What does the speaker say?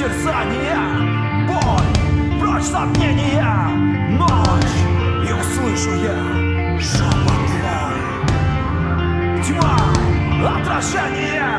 терзания. Боль, прочь сомнения. Ночь, и услышу я шепот твой. Тьма, отражение.